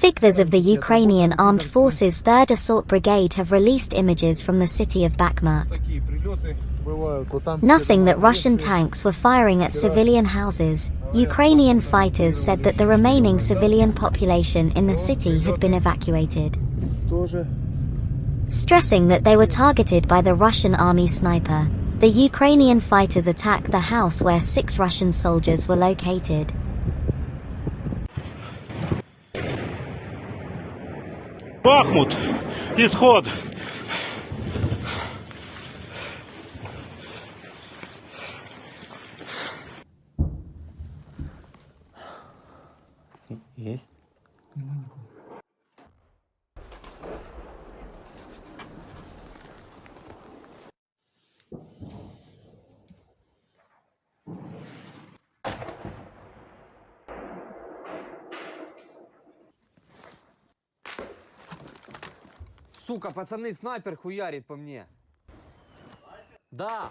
Figures of the Ukrainian Armed Forces 3rd Assault Brigade have released images from the city of Bakhmut. Nothing that Russian tanks were firing at civilian houses. Ukrainian fighters said that the remaining civilian population in the city had been evacuated. Stressing that they were targeted by the Russian army sniper, the Ukrainian fighters attacked the house where six Russian soldiers were located. Бахмут, исход. Есть? Сука, пацаны, снайпер хуярит по мне. Да.